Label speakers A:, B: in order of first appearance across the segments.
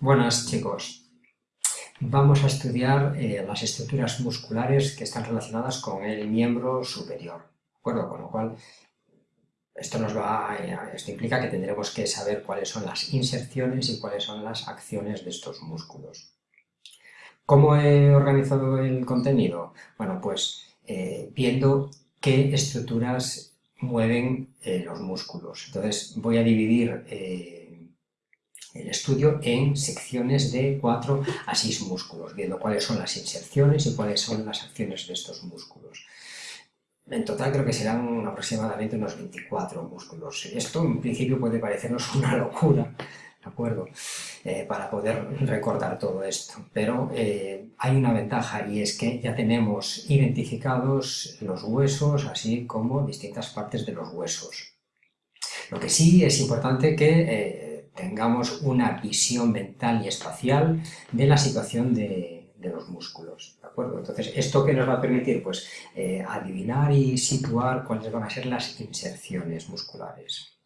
A: Buenas chicos. Vamos a estudiar eh, las estructuras musculares que están relacionadas con el miembro superior. ¿De acuerdo? Con lo cual, esto nos va a, esto implica que tendremos que saber cuáles son las inserciones y cuáles son las acciones de estos músculos. ¿Cómo he organizado el contenido? Bueno, pues eh, viendo qué estructuras mueven eh, los músculos. Entonces voy a dividir el estudio en secciones de 4 a 6 músculos, viendo cuáles son las inserciones y cuáles son las acciones de estos músculos. En total creo que serán aproximadamente unos 24 músculos. Esto en principio puede parecernos una locura, ¿de acuerdo? Eh, para poder recordar todo esto. Pero eh, hay una ventaja y es que ya tenemos identificados los huesos, así como distintas partes de los huesos. Lo que sí es importante que eh, tengamos una visión mental y espacial de la situación de, los músculos, ¿de acuerdo? Entonces, ¿esto qué nos va a permitir? Pues adivinar y situar cuáles van a ser las inserciones musculares.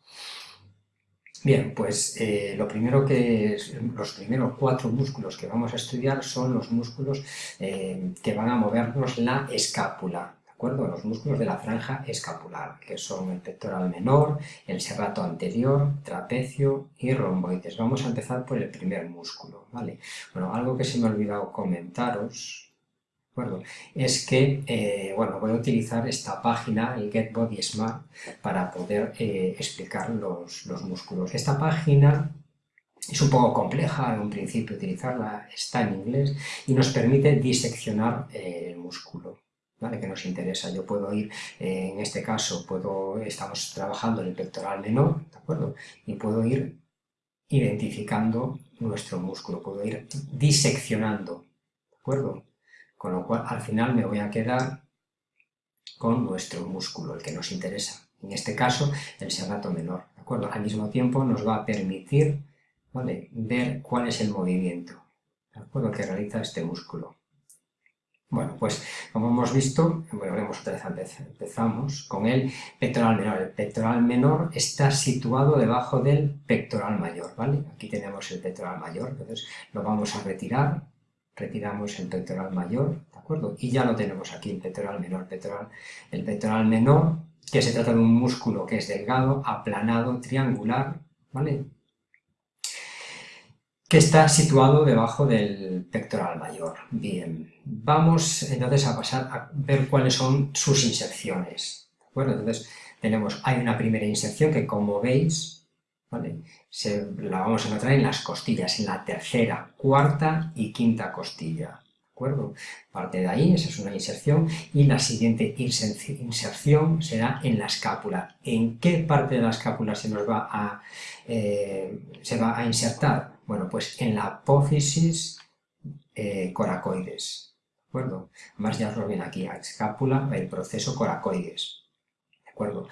A: Bien, pues eh, lo primero que los primeros cuatro músculos que vamos a estudiar son los músculos eh, que van a movernos la escápula, ¿de acuerdo? Los músculos de la franja escapular, que son el pectoral menor, el serrato anterior, trapecio y romboides. Vamos a empezar por el primer músculo, ¿vale? Bueno, algo que se me ha olvidado comentaros, es que, eh, bueno, voy a utilizar esta página, el Get Smart, para poder eh, explicar los, músculos. Esta página es un poco compleja en un principio utilizarla, está en inglés y nos permite diseccionar eh, el músculo. ¿Vale? que nos interesa. Yo puedo ir, en este caso, puedo, estamos trabajando en el pectoral menor, ¿de acuerdo? Y puedo ir identificando nuestro músculo, puedo ir diseccionando, ¿de acuerdo? Con lo cual, al final me voy a quedar con nuestro músculo, el que nos interesa. En este caso, el serrato menor. ¿de acuerdo? Al mismo tiempo nos va a permitir ver cuál es el movimiento ¿de acuerdo? que realiza este músculo. Bueno, pues como hemos visto, volvemos otra vez, empezamos con el pectoral menor. El pectoral menor está situado debajo del pectoral mayor, ¿vale? Aquí tenemos el pectoral mayor, entonces lo vamos a retirar retiramos el pectoral mayor, ¿de acuerdo? Y ya lo tenemos aquí, el pectoral menor, pectoral, el pectoral menor, que se trata de un músculo que es delgado, aplanado, triangular, ¿vale? Que está situado debajo del pectoral mayor. Bien, vamos entonces a pasar a ver cuáles son sus inserciones. ¿De? Entonces tenemos, hay una primera inserción que como veis se, la vamos a encontrar en las costillas, en la tercera, cuarta y quinta costilla. ¿De acuerdo? Parte de ahí, esa es una inserción, y la siguiente inserción será en la escápula. ¿En qué parte de la escápula se nos va a, eh, se va a insertar? Bueno, pues en la apófisis eh, coracoides. ¿De acuerdo? Además ya os lo ven aquí, a escápula, el proceso coracoides. ¿De acuerdo?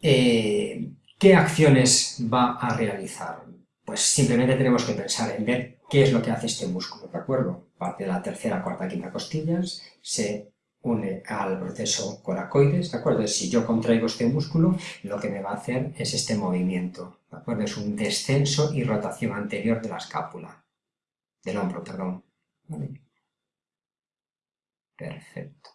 A: Eh, ¿Qué acciones va a realizar? Pues simplemente tenemos que pensar en ver qué es lo que hace este músculo, ¿de acuerdo? Parte de la tercera, cuarta, quinta costillas, se une al proceso coracoides, ¿de acuerdo? Si yo contraigo este músculo, lo que me va a hacer es este movimiento, ¿de acuerdo? Es un descenso y rotación anterior de la escápula, del hombro, perdón. Perfecto.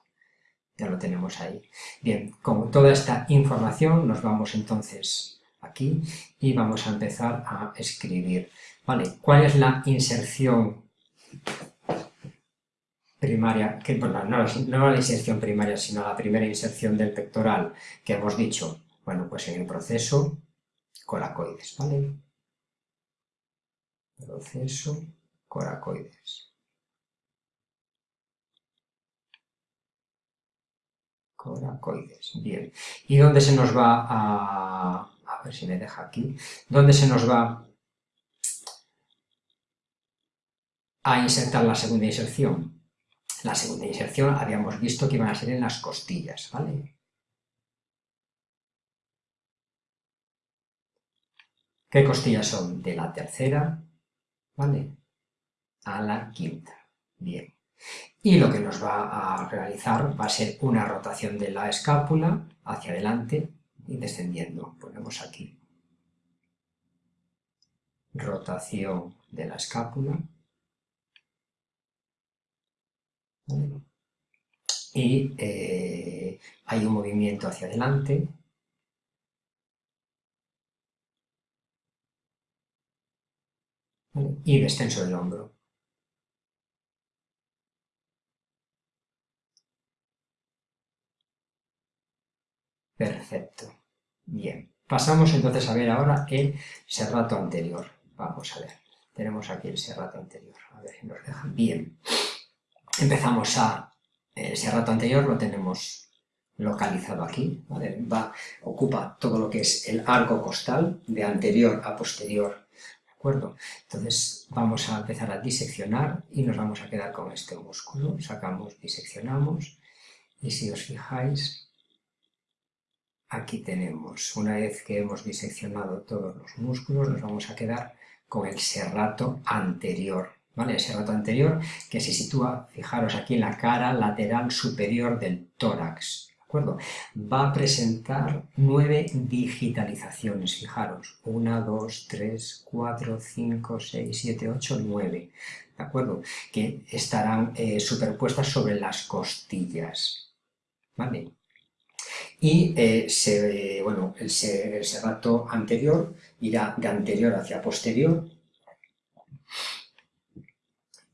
A: Ya lo tenemos ahí. Bien, con toda esta información nos vamos entonces aquí y vamos a empezar a escribir. Vale, ¿cuál es la inserción primaria? Que, no, no la inserción primaria, sino la primera inserción del pectoral que hemos dicho. Bueno, pues en el proceso coracoides, ¿vale? Proceso coracoides. Coracoides, bien. ¿Y dónde se nos va a, a ver si me deja aquí, ¿dónde se nos va a insertar la segunda inserción? La segunda inserción habíamos visto que iban a ser en las costillas, ¿vale? ¿Qué costillas son? De la tercera, ¿vale? A la quinta. Bien. Y lo que nos va a realizar va a ser una rotación de la escápula hacia adelante y descendiendo. Ponemos aquí. rotación de la escápula. Y eh, hay un movimiento hacia adelante. Y descenso del hombro. Perfecto. Bien. Pasamos entonces a ver ahora el serrato anterior. Vamos a ver. Tenemos aquí el serrato anterior. A ver si nos dejan. Bien. Empezamos a... El serrato anterior lo tenemos localizado aquí. Va, ocupa todo lo que es el arco costal de anterior a posterior. Entonces vamos a empezar a diseccionar y nos vamos a quedar con este músculo. Sacamos, diseccionamos. Y si os fijáis, Aquí tenemos, una vez que hemos diseccionado todos los músculos, nos vamos a quedar con el serrato anterior, ¿vale? El serrato anterior que se sitúa, fijaros aquí en la cara lateral superior del tórax, ¿de acuerdo? Va a presentar nueve digitalizaciones, fijaros, una, dos, tres, cuatro, cinco, seis, siete, ocho, nueve, ¿de acuerdo? Que estarán eh, superpuestas sobre las costillas, ¿vale? y eh, se, bueno, el, serrato anterior irá de anterior hacia posterior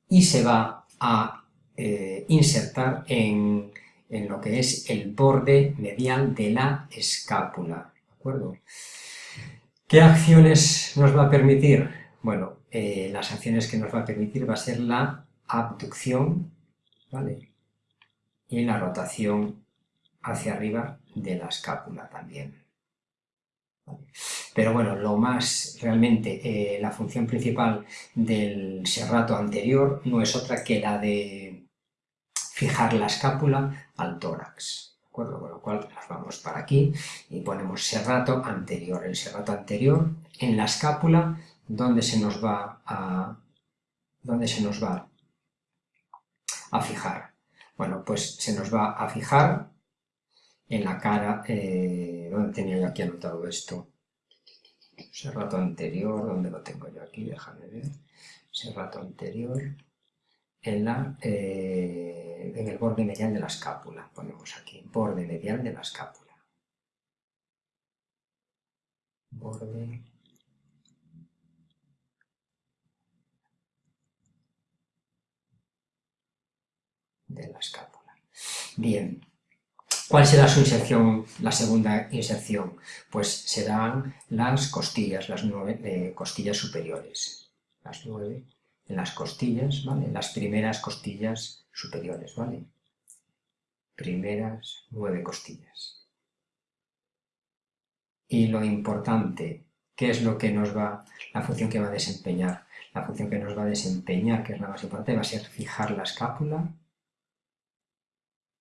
A: y se va a eh, insertar en, en, lo que es el borde medial de la escápula. ¿De acuerdo? ¿Qué acciones nos va a permitir? Bueno, eh, las acciones que nos va a permitir va a ser la abducción ¿vale? y la rotación hacia arriba de la escápula también. Pero bueno, lo más realmente, eh, la función principal del serrato anterior no es otra que la de fijar la escápula al tórax. ¿De acuerdo? Con lo cual nos vamos para aquí y ponemos serrato anterior. El serrato anterior en la escápula, donde se nos va a, donde se nos va a fijar. Bueno, pues se nos va a fijar en la cara, eh, ¿dónde tenía yo aquí anotado esto? Ese rato anterior, ¿dónde lo tengo yo aquí? Déjame ver. Ese rato anterior, en, la, eh, en el borde medial de la escápula. Ponemos aquí, borde medial de la escápula. Borde de la escápula. Bien, ¿Cuál será su inserción, la segunda inserción? Pues serán las costillas, las nueve eh, costillas superiores. Las nueve en las costillas, ¿vale? Las primeras costillas superiores, ¿vale? Primeras nueve costillas. Y lo importante, ¿qué es lo que nos va, la función que va a desempeñar? La función que nos va a desempeñar, que es la más importante, va a ser fijar la escápula,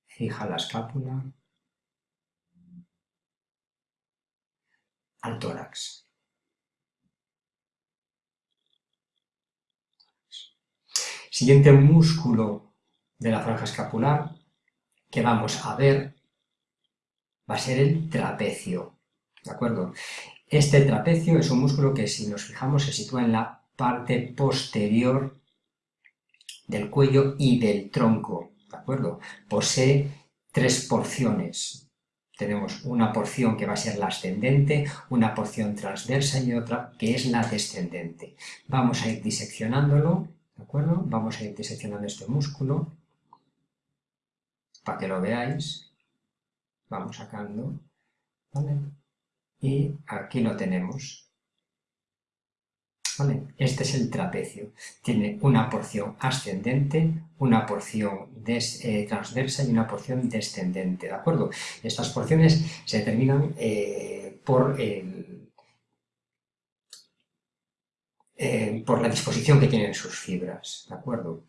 A: fija la escápula al tórax. Siguiente músculo de la franja escapular que vamos a ver va a ser el trapecio. ¿De acuerdo? Este trapecio es un músculo que si nos fijamos se sitúa en la parte posterior del cuello y del tronco. ¿De acuerdo? Posee tres porciones. Tenemos una porción que va a ser la ascendente, una porción transversa y otra que es la descendente. Vamos a ir diseccionándolo, ¿de acuerdo? Vamos a ir diseccionando este músculo para que lo veáis. Vamos sacando, ¿vale? Y aquí lo tenemos. Este es el trapecio. Tiene una porción ascendente, una porción eh, transversa y una porción descendente, ¿de acuerdo? Estas porciones se determinan eh, por, eh, por la disposición que tienen sus fibras, ¿de acuerdo?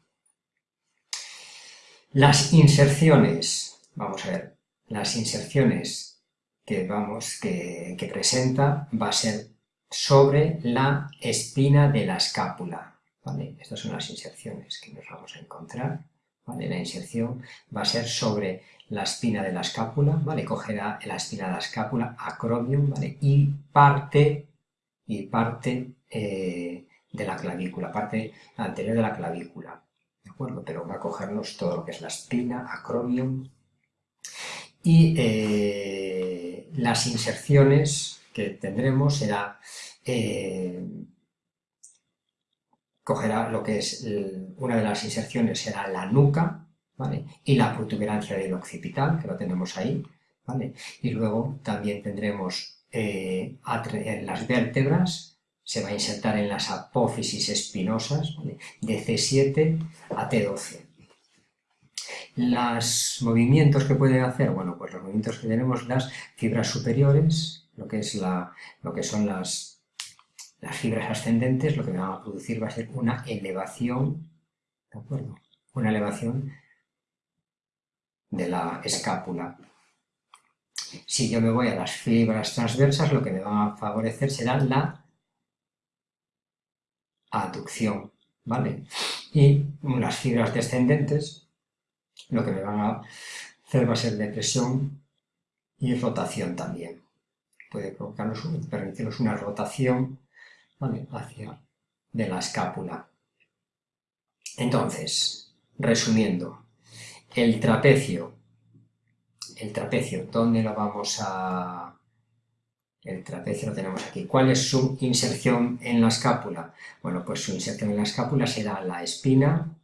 A: Las inserciones, vamos a ver, las inserciones que, vamos, que, presenta va a ser sobre la espina de la escápula. ¿vale? Estas son las inserciones que nos vamos a encontrar. ¿vale? La inserción va a ser sobre la espina de la escápula, ¿vale? cogerá la espina de la escápula, acromion, ¿vale? y parte, y parte eh, de la clavícula, parte anterior de la clavícula, ¿de acuerdo? Pero va a cogernos todo lo que es la espina, acromion, y eh, las inserciones que tendremos será, eh, cogerá lo que es, una de las inserciones será la nuca, ¿vale? Y la protuberancia del occipital, que lo tenemos ahí, ¿vale? Y luego también tendremos en las vértebras, se va a insertar en las apófisis espinosas, de C7 a T12. Los movimientos que pueden hacer, bueno, pues los movimientos que tenemos, las fibras superiores, lo que, es lo que son las, fibras ascendentes, lo que van a producir va a ser una elevación, ¿de acuerdo? Una elevación de la escápula. Si yo me voy a las fibras transversas, lo que me va a favorecer será la aducción, ¿vale? Y las fibras descendentes lo que me van a hacer va a ser depresión y rotación también. Puede provocarnos, permitirnos una rotación hacia de la escápula. Entonces, resumiendo, el trapecio, el trapecio, ¿dónde lo vamos a...? El trapecio lo tenemos aquí. ¿Cuál es su inserción en la escápula? Bueno, pues su inserción en la escápula será la espina,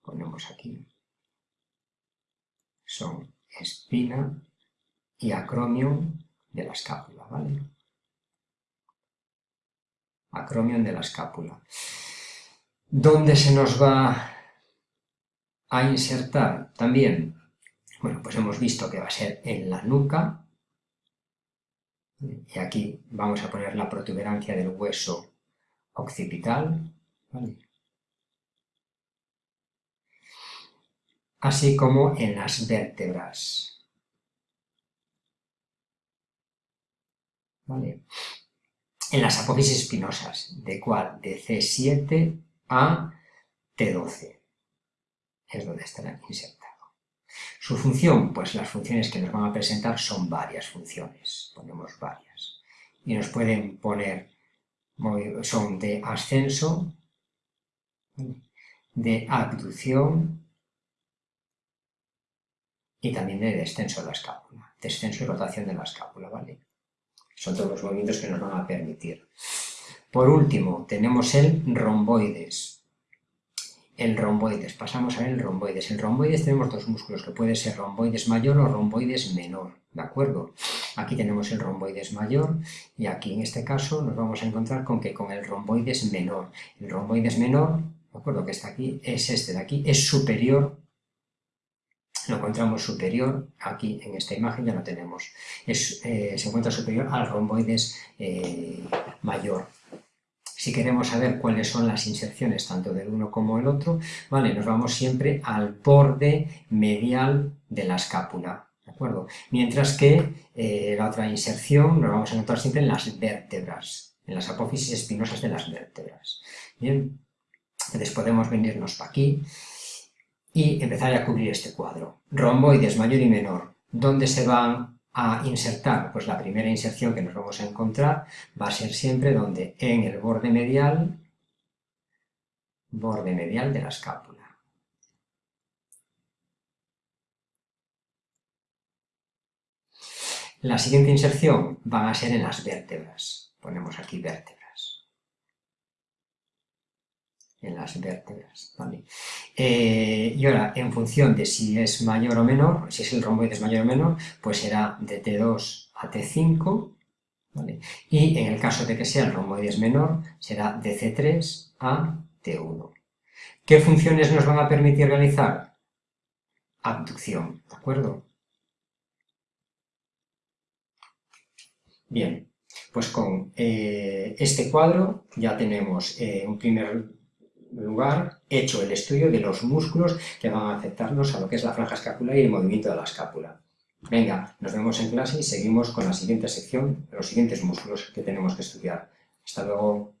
A: ponemos aquí, son espina y acromion de la escápula, ¿vale? Acromion de la escápula. ¿Dónde se nos va a insertar? También, bueno, pues hemos visto que va a ser en la nuca, y aquí vamos a poner la protuberancia del hueso occipital, ¿vale? así como en las vértebras. En las apófisis espinosas, ¿de cuál? De C7 a T12. Es donde estará insertado. Su función, pues las funciones que nos van a presentar son varias funciones, ponemos varias. Y nos pueden poner, son de ascenso, de abducción, y también de descenso de la escápula, descenso y rotación de la escápula, ¿vale? Son todos los movimientos que nos van a permitir. Por último, tenemos el romboides. El romboides, pasamos a el romboides. El romboides tenemos dos músculos, que puede ser romboides mayor o romboides menor, ¿de acuerdo? Aquí tenemos el romboides mayor y aquí en este caso nos vamos a encontrar con que con el romboides menor. El romboides menor, ¿de acuerdo? Que está aquí, es este de aquí, es superior lo encontramos superior, aquí en esta imagen ya lo tenemos, eh, se encuentra superior al romboides eh, mayor. Si queremos saber cuáles son las inserciones tanto del uno como el otro, vale, nos vamos siempre al borde medial de la escápula, ¿de acuerdo? Mientras que eh, la otra inserción nos vamos a encontrar siempre en las vértebras, en las apófisis espinosas de las vértebras. Bien, entonces podemos venirnos para aquí y empezar a cubrir este cuadro. Romboides mayor y menor. ¿Dónde se van a insertar? Pues la primera inserción que nos vamos a encontrar va a ser siempre donde en el borde medial, borde medial de la escápula. La siguiente inserción va a ser en las vértebras. Ponemos aquí vértebras en las vértebras. Eh, y ahora, en función de si es mayor o menor, si es el romboide mayor o menor, pues será de T2 a T5, y en el caso de que sea el romboides menor, será de C3 a T1. ¿Qué funciones nos van a permitir realizar? Abducción, ¿de acuerdo? Bien, pues con eh, este cuadro ya tenemos eh, un primer lugar hecho el estudio de los músculos que van a afectarnos a lo que es la franja escapular y el movimiento de la escápula. Venga, nos vemos en clase y seguimos con la siguiente sección, los siguientes músculos que tenemos que estudiar. Hasta luego.